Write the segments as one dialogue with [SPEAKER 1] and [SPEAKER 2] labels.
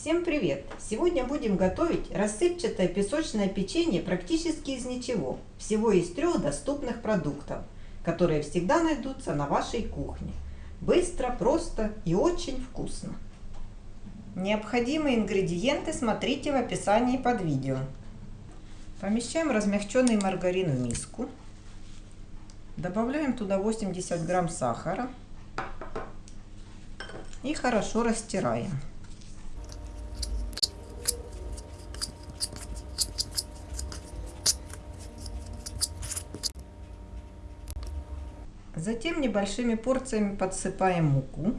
[SPEAKER 1] Всем привет! Сегодня будем готовить рассыпчатое песочное печенье практически из ничего, всего из трех доступных продуктов, которые всегда найдутся на вашей кухне. Быстро, просто и очень вкусно. Необходимые ингредиенты смотрите в описании под видео. Помещаем размягченный маргарин в миску. Добавляем туда 80 грамм сахара и хорошо растираем. Затем небольшими порциями подсыпаем муку.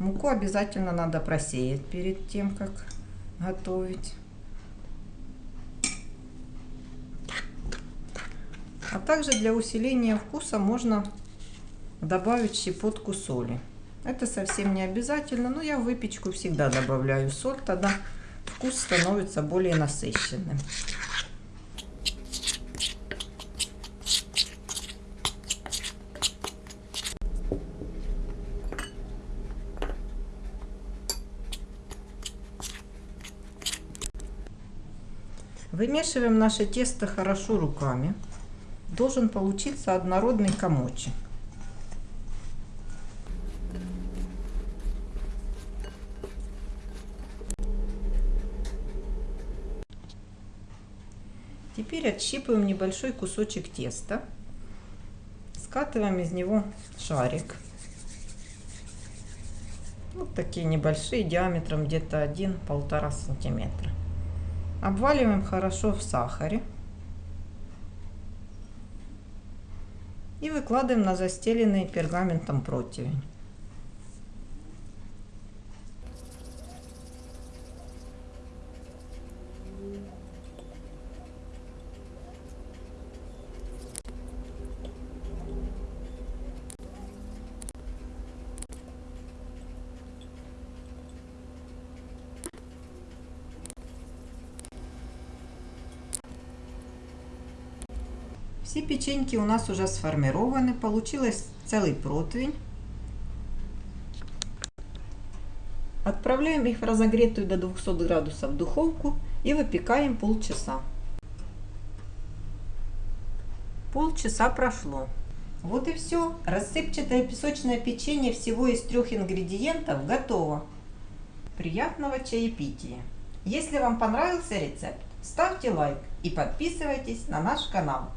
[SPEAKER 1] Муку обязательно надо просеять перед тем, как готовить. А также для усиления вкуса можно добавить щепотку соли. Это совсем не обязательно, но я в выпечку всегда добавляю соль, тогда вкус становится более насыщенным. Вымешиваем наше тесто хорошо руками. Должен получиться однородный комочек. Теперь отщипываем небольшой кусочек теста. Скатываем из него шарик. Вот такие небольшие, диаметром где-то 1-1,5 сантиметра. Обваливаем хорошо в сахаре. И выкладываем на застеленный пергаментом противень. Все печеньки у нас уже сформированы. Получилось целый противень. Отправляем их в разогретую до 200 градусов духовку и выпекаем полчаса. Полчаса прошло. Вот и все. Рассыпчатое песочное печенье всего из трех ингредиентов готово. Приятного чаепития! Если вам понравился рецепт, ставьте лайк и подписывайтесь на наш канал.